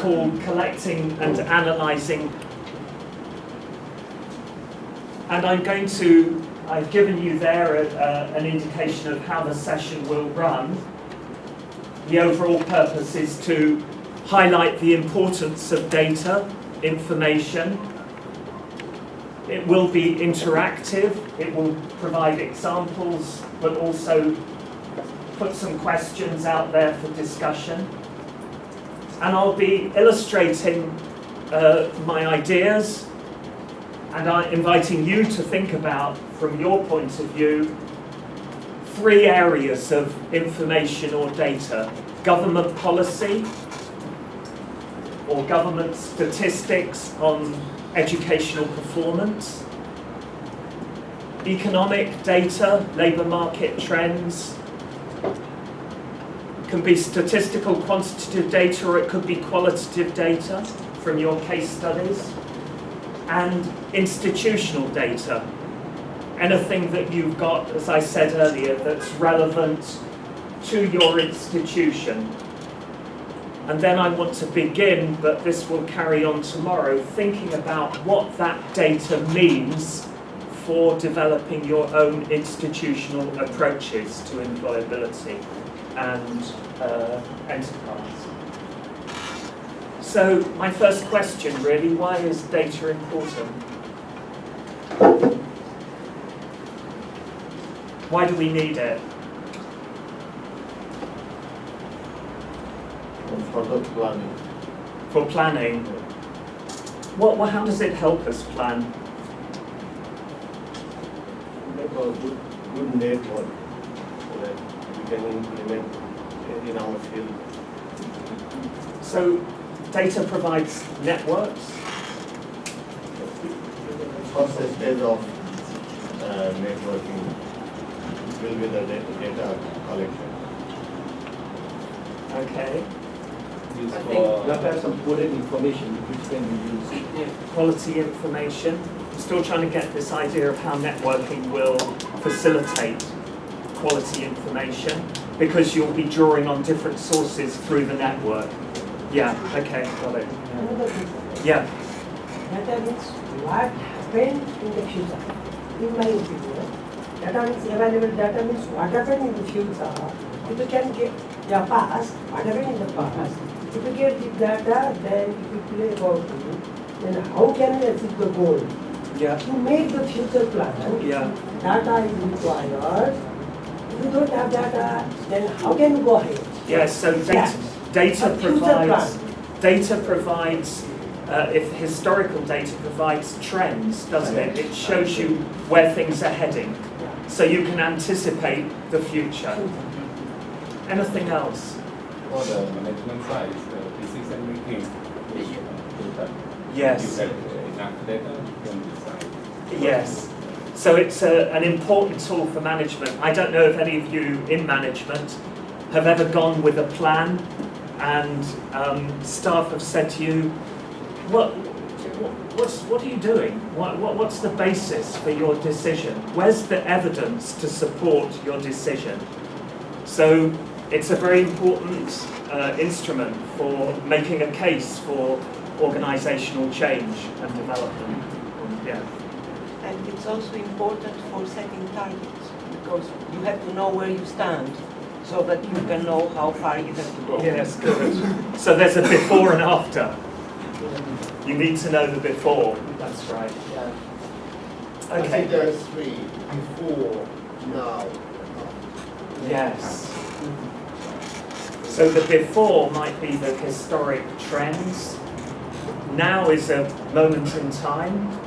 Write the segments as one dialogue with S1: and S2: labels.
S1: called Collecting and Analysing. And I'm going to, I've given you there a, an indication of how the session will run. The overall purpose is to highlight the importance of data, information. It will be interactive, it will provide examples, but also put some questions out there for discussion. And I'll be illustrating uh, my ideas and I'm inviting you to think about, from your point of view, three areas of information or data. Government policy, or government statistics on educational performance, economic data, labour market trends, can be statistical quantitative data or it could be qualitative data from your case studies, and institutional data. Anything that you've got, as I said earlier, that's relevant to your institution. And then I want to begin, but this will carry on tomorrow, thinking about what that data means for developing your own institutional approaches to employability and uh, enterprise. So my first question really, why is data important? Why do we need it?
S2: For the planning.
S1: For planning? What, well, how does it help us plan?
S2: Make a good, good network so that we can implement in our field.
S1: So data provides networks?
S2: First stage of uh, networking will be the data, data collection.
S1: Okay.
S3: Use
S4: I
S3: for-
S4: think you have have some important information which can be used.
S1: Quality information. I'm still trying to get this idea of how networking will facilitate quality information because you'll be drawing on different sources through the network. Yeah, okay, got it. Yeah,
S5: data means what happened in the future. In my opinion, data means available data means what happened in the future. If you can get the past, what happened in the past. If you get the data, then if you play about it, then how can we achieve the goal?
S1: yeah,
S5: To make the future plan,
S1: yeah,
S5: data is required. If you don't have data, then how can you go ahead?
S1: Yes, so data,
S5: Yeah.
S1: data provides, data provides, uh, if historical data provides trends, doesn't it? It shows you where things are heading, so you can anticipate the future. Anything else?
S3: For the management side, the decision making data.
S1: Yes.
S3: You have enough data, you can decide.
S1: Yes. So it's a, an important tool for management. I don't know if any of you in management have ever gone with a plan and um, staff have said to you, what, what, what's, what are you doing? What, what, what's the basis for your decision? Where's the evidence to support your decision? So it's a very important uh, instrument for making a case for organisational change and development. Yeah.
S6: And it's also important for setting targets, because you have to know where you stand, so that you can know how far you have to go.
S1: Yes, good. So there's a before and after. You need to know the before. That's right. Yeah.
S2: I think
S1: Okay.
S2: there's three, before, now,
S1: Yes. So the before might be the historic trends. Now is a moment in time.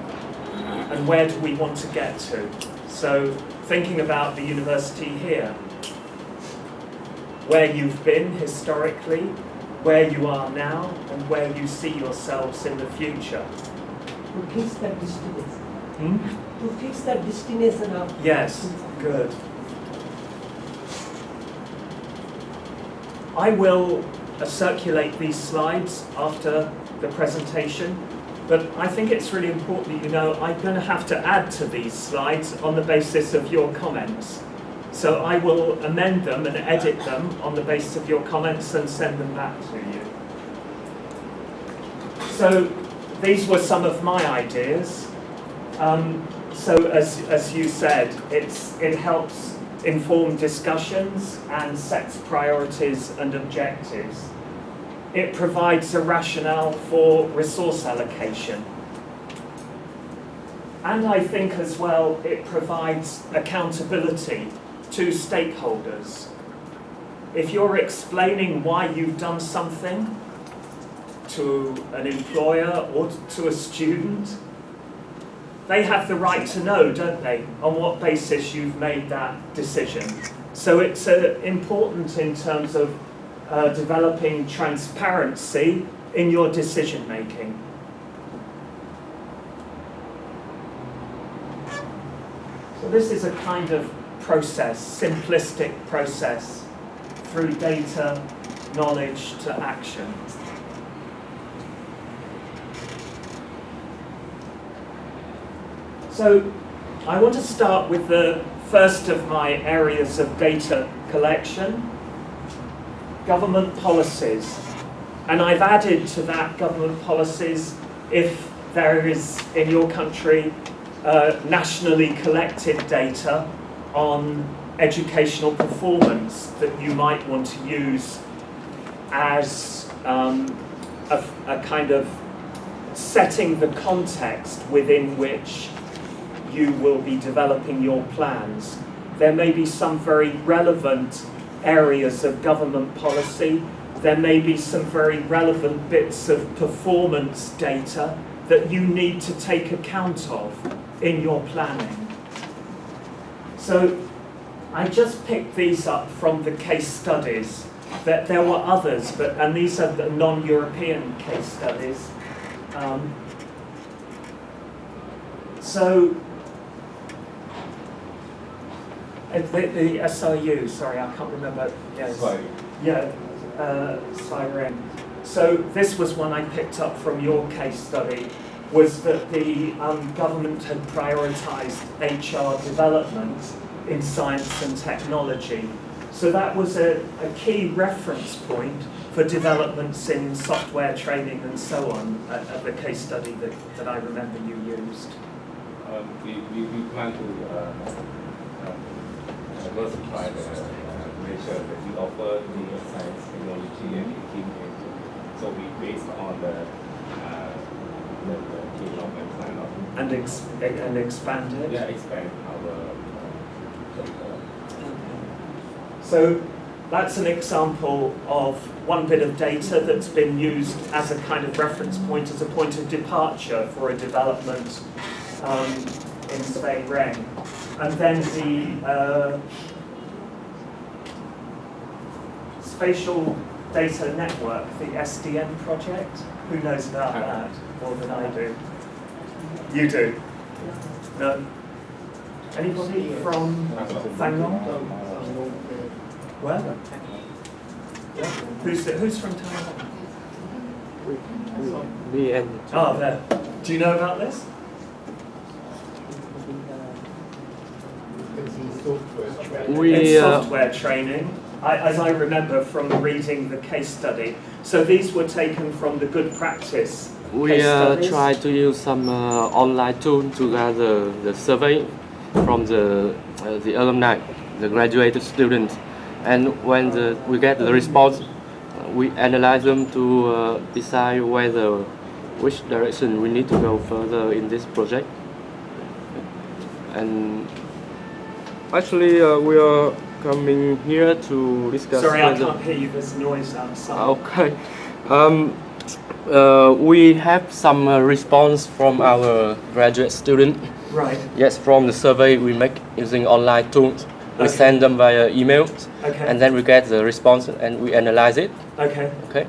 S1: And where do we want to get to? So thinking about the university here, where you've been historically, where you are now, and where you see yourselves in the future.
S5: To fix the destination.
S1: Hmm?
S5: To fix the destination of.
S1: Yes, good. I will uh, circulate these slides after the presentation, but I think it's really important that you know I'm going to have to add to these slides on the basis of your comments. So I will amend them and edit them on the basis of your comments and send them back to you. So these were some of my ideas. Um, so as, as you said, it's, it helps inform discussions and sets priorities and objectives. It provides a rationale for resource allocation. And I think as well, it provides accountability to stakeholders. If you're explaining why you've done something to an employer or to a student, they have the right to know, don't they, on what basis you've made that decision. So it's uh, important in terms of uh, developing transparency in your decision making. So this is a kind of process, simplistic process, through data, knowledge to action. So I want to start with the first of my areas of data collection, government policies. And I've added to that government policies if there is in your country uh, nationally collected data on educational performance that you might want to use as um, a, a kind of setting the context within which you will be developing your plans. There may be some very relevant areas of government policy. There may be some very relevant bits of performance data that you need to take account of in your planning. So I just picked these up from the case studies. That there were others, but and these are the non-European case studies. Um, so uh, the, the SIU, sorry, I can't remember. Yes.
S3: Sorry.
S1: Yeah, uh, Siren. So this was one I picked up from your case study, was that the um, government had prioritised HR development in science and technology. So that was a, a key reference point for developments in software training and so on at, at the case study that, that I remember you used.
S3: Um, we, we, we plan to uh, diversify the that we offer technology, and engineering. So we based on the uh, the, the development plan of
S1: And, ex- and expand it?
S3: yeah expand our uh.
S1: So that's an example of one bit of data that's been used as a kind of reference point, as a point of departure for a development um, in Spain. And then the uh, Spatial Data Network, the SDN project. Who knows about that more than I do? You do? No? Anybody from Thang Long? Where? Who's, who's from Taiwan?
S7: Me and
S1: Oh, there. Do you know about this?
S7: We uh,
S1: software training, I, as I remember from reading the case study. So these were taken from the good practice
S7: we uh, try to use some uh, online tool to gather the survey from the uh, the alumni, the graduated students, and when the, we get the response, uh, we analyze them to uh, decide whether which direction we need to go further in this project. And actually, uh, we are coming here to discuss.
S1: Sorry, I can't hear you. There's noise outside.
S7: Okay. Um, uh, we have some uh, response from our graduate student.
S1: Right.
S7: Yes, from the survey we make using online tools. We
S1: Okay.
S7: send them via email,
S1: Okay.
S7: and then we get the response and we analyze it.
S1: okay.
S7: Okay.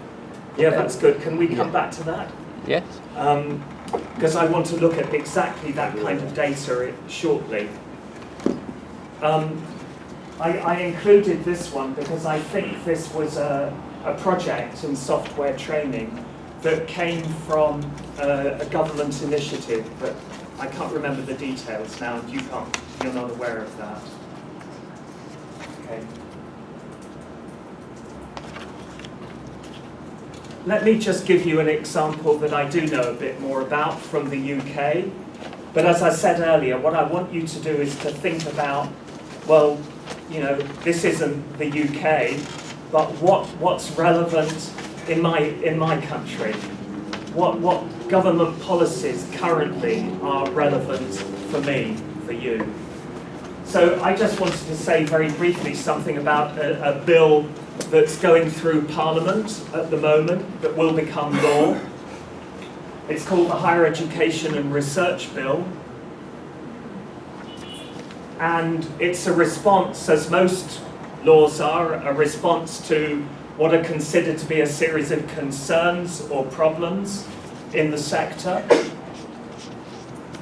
S1: Yeah, that's good. Can we come back to that?
S7: Yes.
S1: because I want to look at exactly that kind of data shortly. Um, I, I included this one because I think this was a, a project in software training that came from uh, a government initiative, but I can't remember the details now. and You can't, you're not aware of that. Okay. let me just give you an example that I do know a bit more about from the UK. But as I said earlier, what I want you to do is to think about, well, you know, this isn't the UK, but what, what's relevant in my, in my country? What, what government policies currently are relevant for me, for you? So I just wanted to say very briefly something about a, a bill that's going through Parliament at the moment that will become law. It's called the Higher Education and Research Bill. And it's a response, as most laws are, a response to what are considered to be a series of concerns or problems in the sector.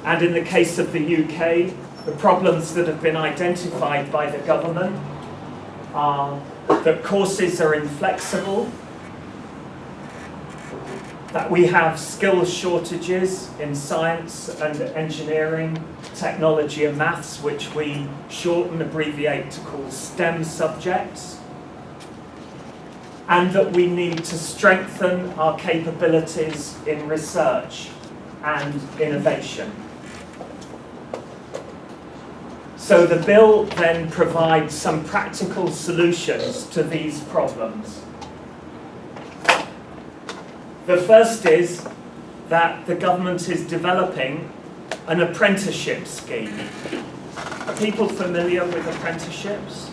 S1: And in the case of the UK, the problems that have been identified by the government are that courses are inflexible, that we have skills shortages in science and engineering, technology and maths, which we shorten, abbreviate to call STEM subjects, and that we need to strengthen our capabilities in research and innovation. So the bill then provides some practical solutions to these problems. The first is that the government is developing an apprenticeship scheme. Are people familiar with apprenticeships?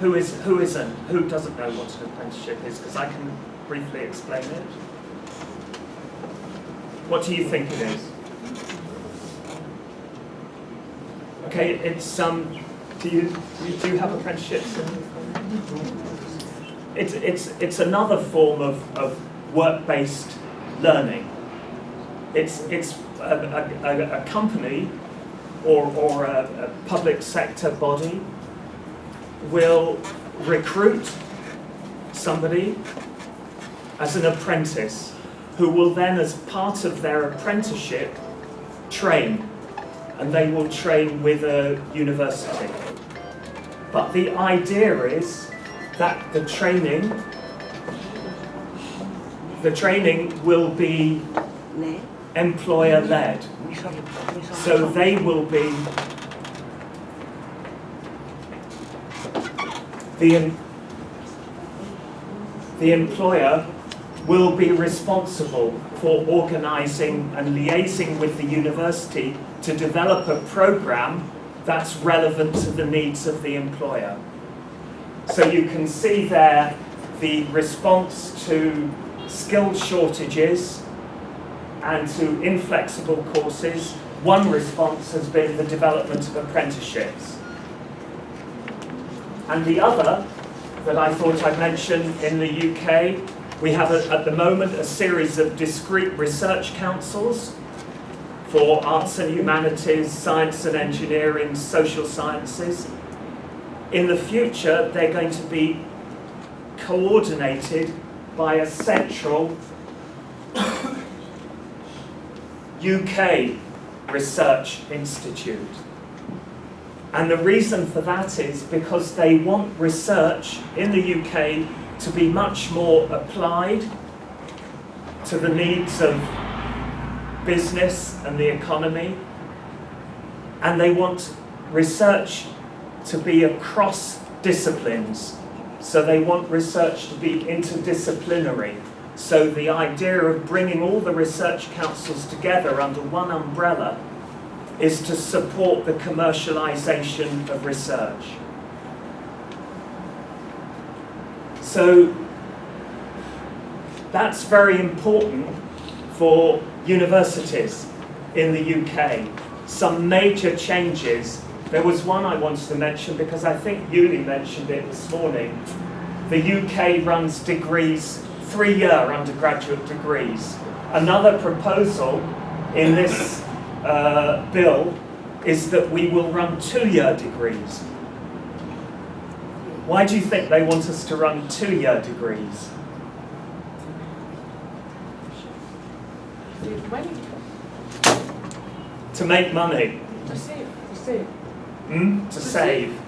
S1: Who is who isn't? Who doesn't know what an apprenticeship is? Because I can briefly explain it. What do you think it is? Okay, it's um. Do you do you, have apprenticeships? In, it's it's it's another form of, of work-based learning. It's it's a, a, a company or or a, a public sector body will recruit somebody as an apprentice who will then, as part of their apprenticeship, train. And they will train with a university. But the idea is that the training, the training will be employer-led. So they will be the, the employer will be responsible for organising and liaising with the university to develop a programme that's relevant to the needs of the employer. So you can see there the response to skill shortages and to inflexible courses. One response has been the development of apprenticeships. And the other that I thought I'd mention in the UK, we have a, at the moment a series of discrete research councils for arts and humanities, science and engineering, social sciences. In the future, they're going to be coordinated by a central UK research institute. And the reason for that is because they want research in the UK to be much more applied to the needs of business and the economy. And they want research to be across disciplines. So they want research to be interdisciplinary. So the idea of bringing all the research councils together under one umbrella is to support the commercialization of research. So that's very important for universities in the UK. Some major changes. There was one I wanted to mention because I think Yuli mentioned it this morning. The UK runs degrees, three-year undergraduate degrees. Another proposal in this uh, bill is that we will run two-year degrees. Why do you think they want us to run two-year degrees? To make money.
S5: To save, to save.
S1: Hmm? To save.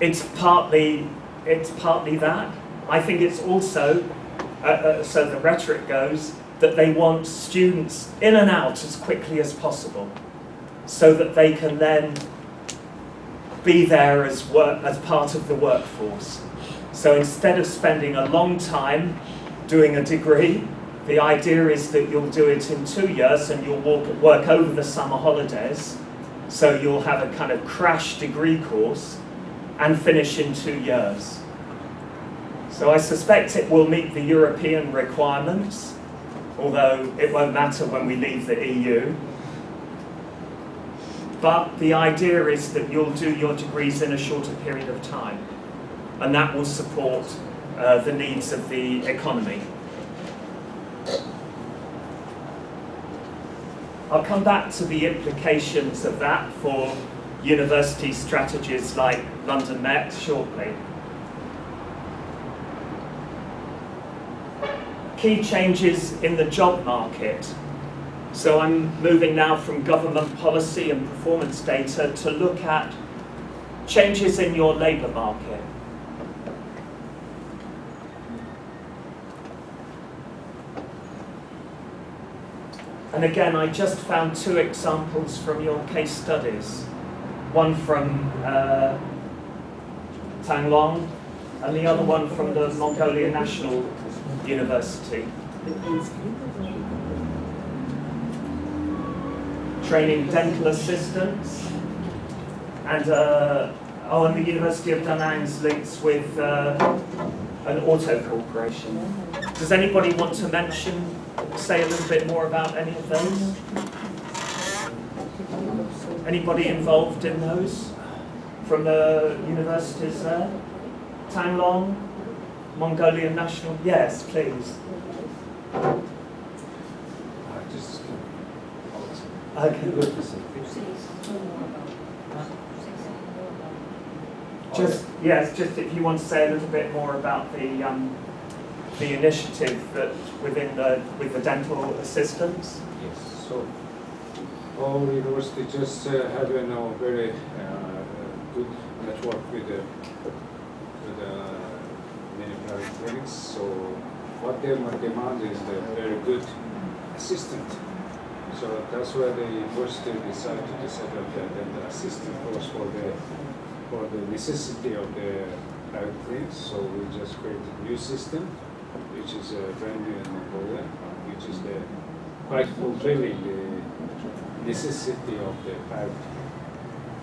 S1: it's partly it's partly that. I think it's also, uh, uh, so the rhetoric goes, that they want students in and out as quickly as possible, so that they can then be there as work as part of the workforce. So instead of spending a long time doing a degree, the idea is that you'll do it in two years and you'll work over the summer holidays. So you'll have a kind of crash degree course and finish in two years. So I suspect it will meet the European requirements, although it won't matter when we leave the EU. But the idea is that you'll do your degrees in a shorter period of time, and that will support uh, the needs of the economy. I'll come back to the implications of that for university strategies like London Met shortly. Key changes in the job market. So I'm moving now from government policy and performance data to look at changes in your labour market. And again, I just found two examples from your case studies. One from uh, Thang Long and the other one from the Mongolia National University. Training dental assistants and uh, oh, and the University of Da Nang's links with uh, an auto corporation. Does anybody want to mention, say a little bit more about any of those? Anybody involved in those from the universities there? Thang Long, Mongolian National? Yes, please.
S8: just
S1: Okay. Just, yes, just if you want to say a little bit more about the, um, the initiative that within the, with the dental assistants.
S8: Yes, so our university just uh, have a now very uh, good network with the with the many private clinics. So what they might demand is the very good assistant. So that's why the university decided to set up the dental assistant course for the for the necessity of the private clinics. So we just created a new system, which is uh, brand new in Mongolia, which is the quite fulfilling the necessity of the private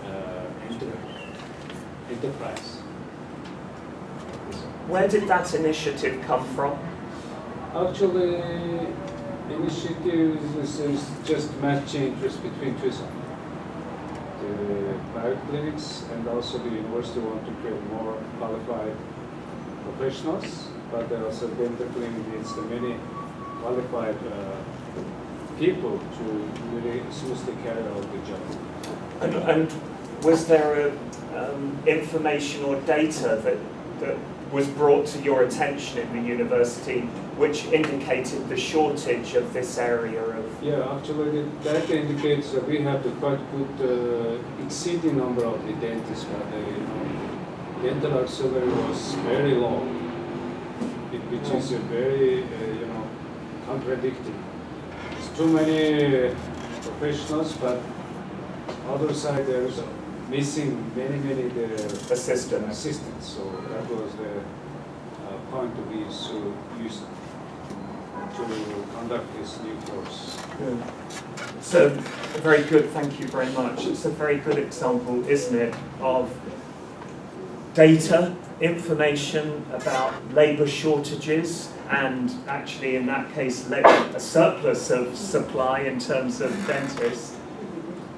S8: uh, enter- enterprise.
S1: Where did that initiative come from?
S8: Actually, initiative is, is just matching interest between two sides. The private clinics and also the university want to create more qualified professionals, but also dental clinic needs the many qualified uh, people to really smoothly carry out the job.
S1: And, and was there a, um, information or data that, that was brought to your attention in the university which indicated the shortage of this area of
S8: Yeah, actually, the data indicates that we have the quite good uh, exceeding number of the dentists, but the you know, dental auxiliary was very it- which is very uh, you know contradicting. It's too many uh, professionals, but other side there is missing many many the
S1: assistance?
S8: assistants. So that was the uh, point we so used to conduct this new course.
S1: So, very good, thank you very much. It's a very good example, isn't it, of data, information about labour shortages, and actually in that case, a surplus of supply in terms of dentists,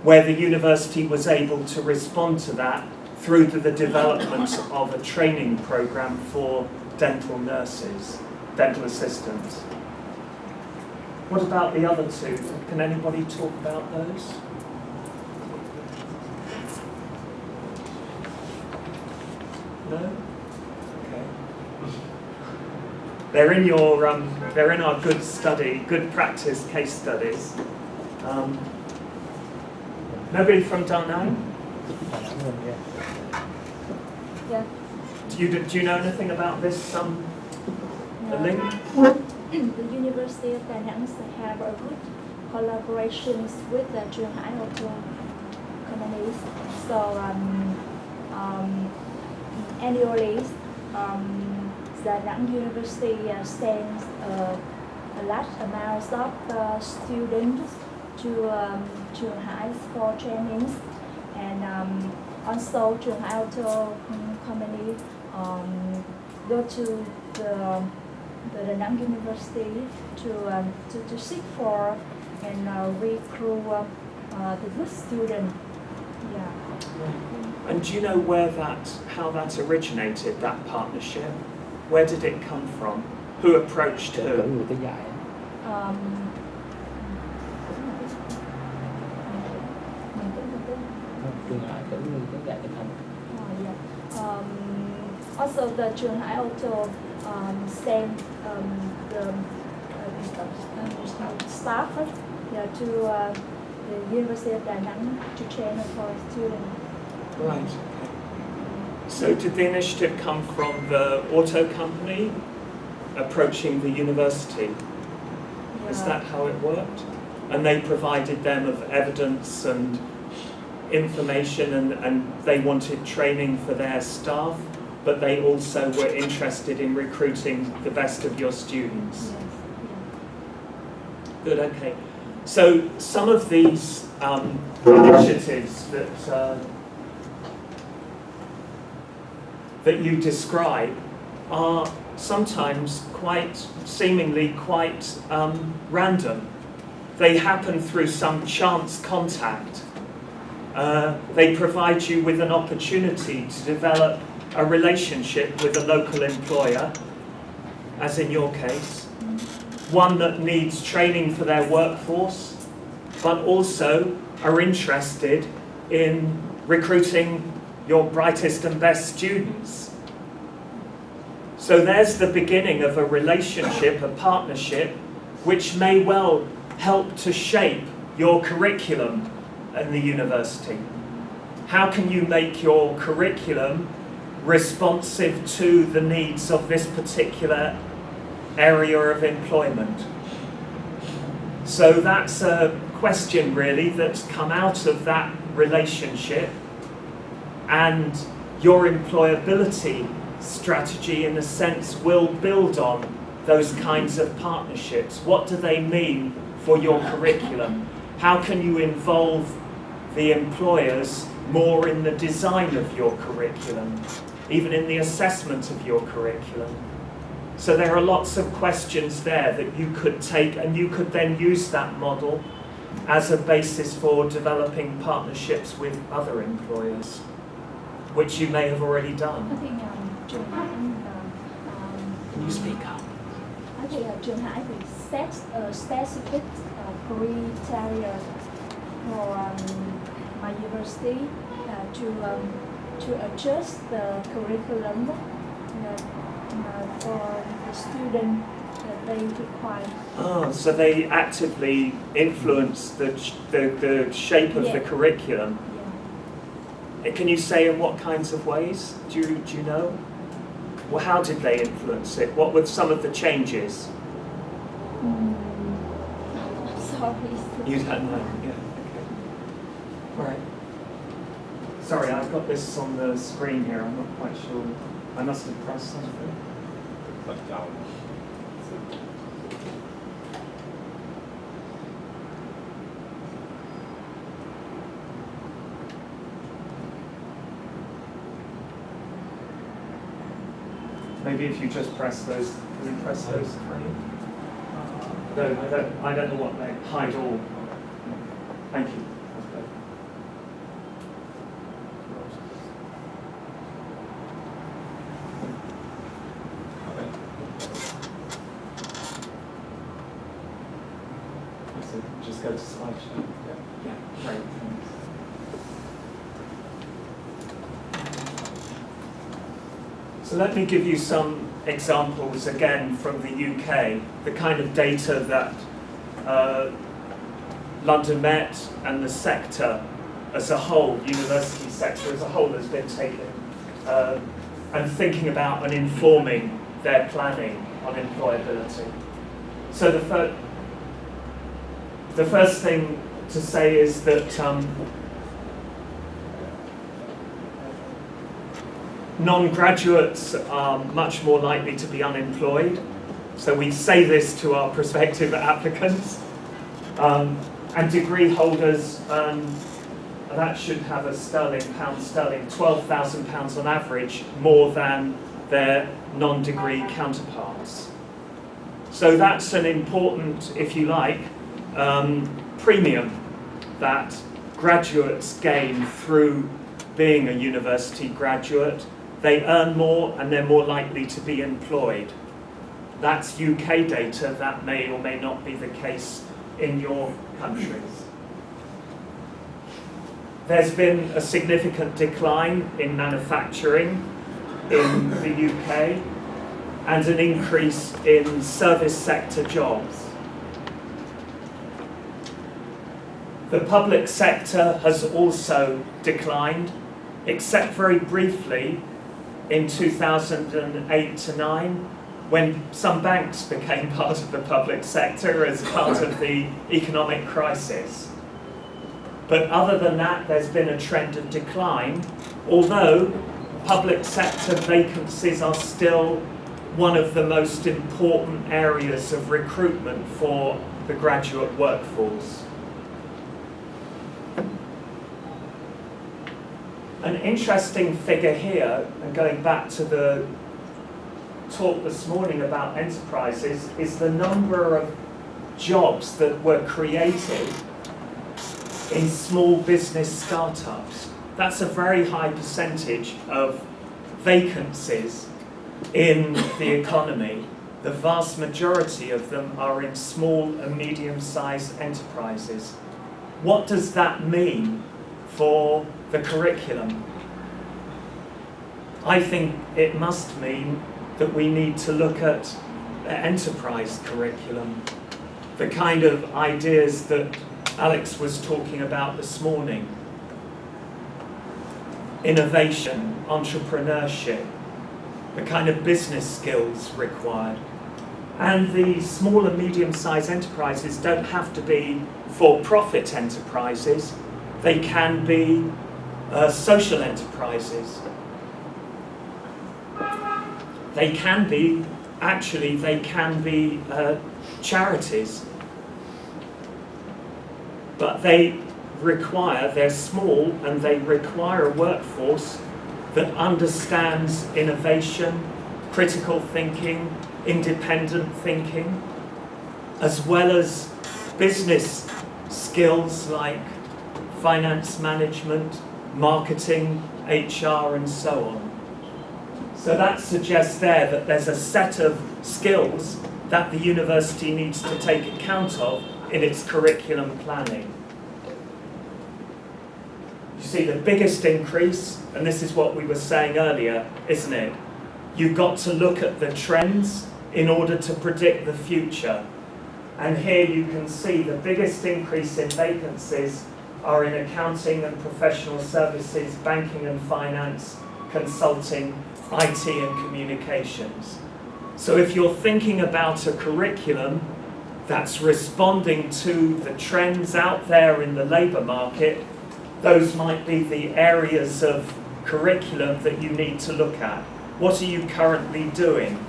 S1: where the university was able to respond to that through to the development of a training programme for dental nurses, dental assistants. What about the other two? Can anybody talk about those? No? Okay. They're in your, um, they're in our good study, good practice case studies. Um, nobody from Da Nang?
S9: Yeah.
S1: Do you, do you know anything about this um,
S9: Yeah.
S1: link?
S9: the University of Da Nang have a good collaborations with the Hải Auto companies. So um, um, annually, um, Da Nang University uh, sends uh, a large amount of uh, students to um, Hải for trainings, and um, also Hải Auto um, company um, go to the the Da Nang University to, um, to, to seek for and uh, recruit uh, uh, the good student. Yeah.
S1: And do you know where that, how that originated, that partnership? Where did it come from? Who approached
S4: Cỡ
S1: who?
S4: người tới dạy.
S9: Um, mình cũng không biết.
S4: Trường Hải cỡ người tới dạy thực hành.
S9: Oh, yeah. Um, also, the Trường Hải also um, send um, the uh, staff uh, yeah, to uh, the University of Da Nang to train for students.
S1: Right. So did the initiative come from the auto company approaching the university? Is that how it worked? And they provided them of evidence and information and, and they wanted training for their staff, but they also were interested in recruiting the best of your students. Good, okay. So some of these um, initiatives that uh, that you describe are sometimes quite seemingly quite um, random. They happen through some chance contact. Uh, they provide you with an opportunity to develop a relationship with a local employer, as in your case, one that needs training for their workforce, but also are interested in recruiting your brightest and best students. So there's the beginning of a relationship, a partnership, which may well help to shape your curriculum and the university. How can you make your curriculum responsive to the needs of this particular area of employment? So that's a question really that's come out of that relationship and your employability strategy in a sense will build on those kinds of partnerships. What do they mean for your curriculum? How can you involve the employers more in the design of your curriculum, even in the assessment of your curriculum? So there are lots of questions there that you could take and you could then use that model as a basis for developing partnerships with other employers, which you may have already done.
S9: think um, Hải um,
S1: Can you speak up?
S9: I think uh, Trường Hải will set a specific uh, criteria for um, my university uh, to um, to adjust the curriculum uh, uh, for the student that they require.
S1: Oh, so they actively influence the, ch- the, the shape of the
S9: Yeah.
S1: curriculum.
S9: Yeah.
S1: Uh, Can you say in what kinds of ways? Do you, do you know? Well, how did they influence it? What were some of the changes?
S9: Mm. Sorry.
S1: You don't know? Yeah, okay. All right. Sorry, I've got this on the screen here. I'm not quite sure. I must have pressed something.
S3: But down.
S1: Maybe if you just press those, can you press those three? Uh, no, I don't, I don't know what they, hide all. Thank you. That's better. So just go to slideshow. Yeah, great, thanks. Me give you some examples again from the UK, the kind of data that uh, London Met and the sector as a whole, university sector as a whole, has been taking uh, and thinking about and informing their planning on employability. So the, fir- the first thing to say is that um, non-graduates are much more likely to be unemployed. So we say this to our prospective applicants. Um, and degree holders, um, that should have a sterling, pound sterling, £12,000 on average more than their non-degree counterparts. So that's an important, if you like, um, premium that graduates gain through being a university graduate. They earn more and they're more likely to be employed. That's UK data, that may or may not be the case in your countries. There's been a significant decline in manufacturing in the UK and an increase in service sector jobs. The public sector has also declined, except very briefly in 2008 to 9, when some banks became part of the public sector as part of the economic crisis. But other than that, there's been a trend of decline, although public sector vacancies are still one of the most important areas of recruitment for the graduate workforce. An interesting figure here, and going back to the talk this morning about enterprises, is the number of jobs that were created in small business startups. That's a very high percentage of vacancies in the economy. The vast majority of them are in small and medium-sized enterprises. What does that mean for the curriculum? I think it must mean that we need to look at enterprise curriculum, the kind of ideas that Alex was talking about this morning. Innovation, entrepreneurship, the kind of business skills required. And the small and medium-sized enterprises don't have to be for-profit enterprises. They can be uh, social enterprises. They can be, actually, they can be uh, charities. But they require, they're small and they require a workforce that understands innovation, critical thinking, independent thinking, as well as business skills like finance management, marketing, HR and so on. So that suggests there that there's a set of skills that the university needs to take account of in its curriculum planning. You see the biggest increase, and this is what we were saying earlier, isn't it? You've got to look at the trends in order to predict the future. And here you can see the biggest increase in vacancies are in accounting and professional services, banking and finance, consulting, IT and communications. So if you're thinking about a curriculum that's responding to the trends out there in the labour market, those might be the areas of curriculum that you need to look at. What are you currently doing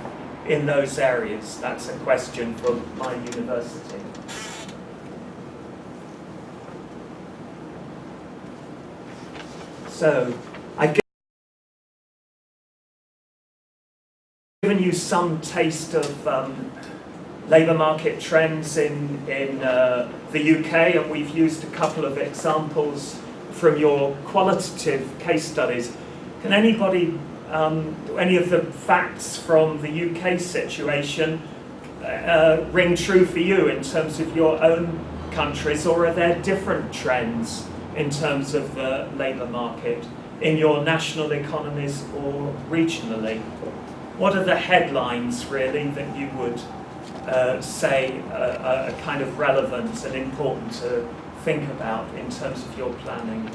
S1: in those areas? That's a question from my university. So, I've given you some taste of um, labour market trends in, in uh, the UK and we've used a couple of examples from your qualitative case studies. Can anybody, um, any of the facts from the UK situation uh, ring true for you in terms of your own countries or are there different trends in terms of the labour market in your national economies or regionally? What are the headlines really that you would uh, say uh, are kind of relevant and important to think about in terms of your planning?